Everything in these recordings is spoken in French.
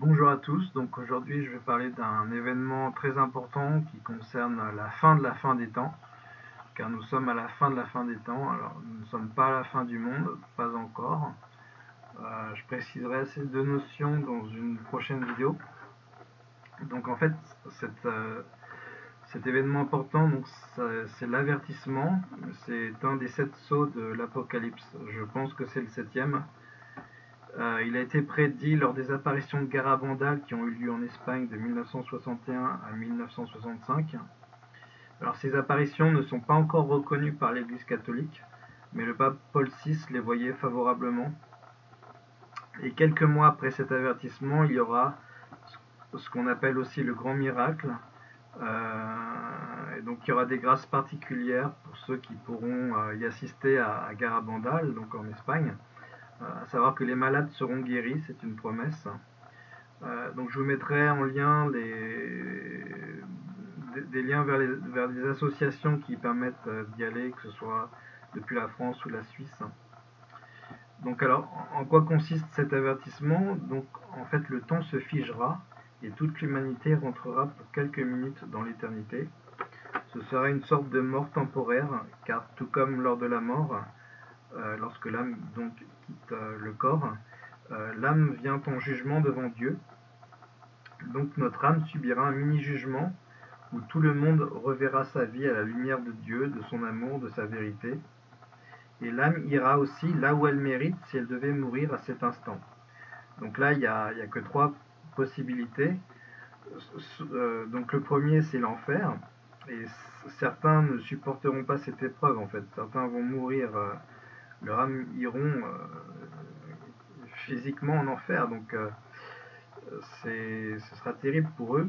Bonjour à tous, donc aujourd'hui je vais parler d'un événement très important qui concerne la fin de la fin des temps, car nous sommes à la fin de la fin des temps, alors nous ne sommes pas à la fin du monde, pas encore. Euh, je préciserai ces deux notions dans une prochaine vidéo. Donc en fait, euh, cet événement important, c'est l'avertissement, c'est un des sept sauts de l'Apocalypse, je pense que c'est le septième. Euh, il a été prédit lors des apparitions de Garabandal qui ont eu lieu en Espagne de 1961 à 1965. Alors ces apparitions ne sont pas encore reconnues par l'Église catholique, mais le pape Paul VI les voyait favorablement. Et quelques mois après cet avertissement, il y aura ce qu'on appelle aussi le grand miracle. Euh, et donc il y aura des grâces particulières pour ceux qui pourront euh, y assister à Garabandal, donc en Espagne à savoir que les malades seront guéris, c'est une promesse. Euh, donc je vous mettrai en lien des, liens vers, des associations qui permettent euh, d'y aller, que ce soit depuis la France ou la Suisse. Donc alors, en quoi consiste cet avertissement? Donc en fait, le temps se figera et toute l'humanité rentrera pour quelques minutes dans l'éternité. Ce sera une sorte de mort temporaire, car tout comme lors de la mort, euh, lorsque l'âme donc euh, le corps, euh, l'âme vient en jugement devant Dieu. Donc notre âme subira un mini-jugement où tout le monde reverra sa vie à la lumière de Dieu, de son amour, de sa vérité. Et l'âme ira aussi là où elle mérite si elle devait mourir à cet instant. Donc là, il n'y a, a, que trois possibilités. donc le premier, c'est l'enfer. Et certains ne supporteront pas cette épreuve, en fait. Certains vont mourir âmes iront euh, physiquement en enfer, donc euh, ce sera terrible pour eux.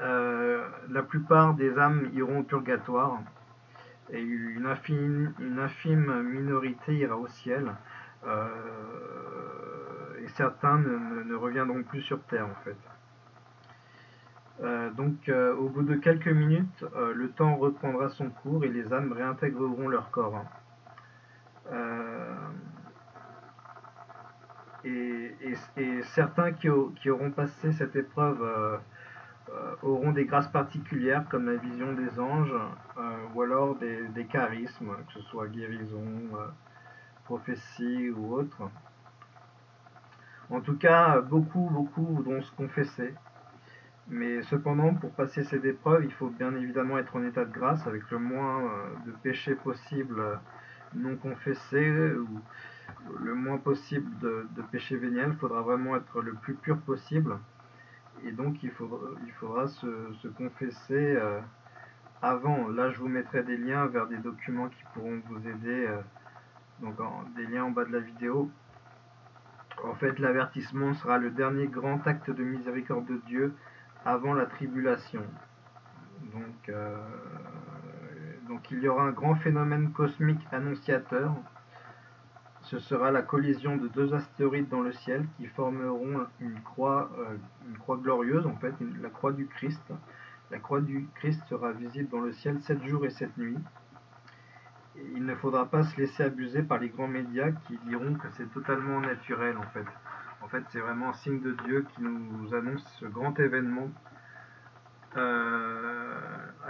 Euh, la plupart des âmes iront au purgatoire et une infime, une infime minorité ira au ciel. et certains ne, reviendront plus sur Terre en fait. donc au bout de quelques minutes, le temps reprendra son cours et les âmes réintégreront leur corps. Euh, et, certains qui, auront passé cette épreuve euh, euh, auront des grâces particulières comme la vision des anges ou alors des, charismes, que ce soit guérison, prophétie ou autre. En tout cas, beaucoup, beaucoup voudront se confesser. Mais cependant, pour passer cette épreuve, il faut bien évidemment être en état de grâce avec le moins de péchés possible non confessé ou le moins possible de, péché véniel. Il faudra vraiment être le plus pur possible. Et donc il faudra, il faudra se, confesser euh, avant. Là je vous mettrai des liens vers des documents qui pourront vous aider. Euh, donc des liens en bas de la vidéo. En fait l'avertissement sera le dernier grand acte de miséricorde de Dieu avant la tribulation. Donc euh, donc il y aura un grand phénomène cosmique annonciateur. Ce sera la collision de deux astéroïdes dans le ciel qui formeront une croix, euh, une croix glorieuse, en fait, la croix du Christ. La croix du Christ sera visible dans le ciel sept jours et sept nuits. il ne faudra pas se laisser abuser par les grands médias qui diront que c'est totalement naturel, en fait. En fait, c'est vraiment un signe de Dieu qui nous annonce ce grand événement. Euh,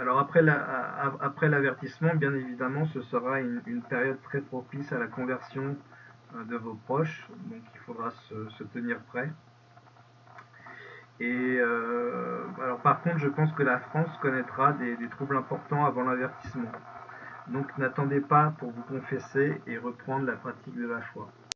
alors après l'avertissement, bien évidemment, ce sera une, période très propice à la conversion euh, de vos proches, donc il faudra se, tenir prêt. Et euh, alors par contre, je pense que la France connaîtra des, troubles importants avant l'avertissement. Donc n'attendez pas pour vous confesser et reprendre la pratique de la foi.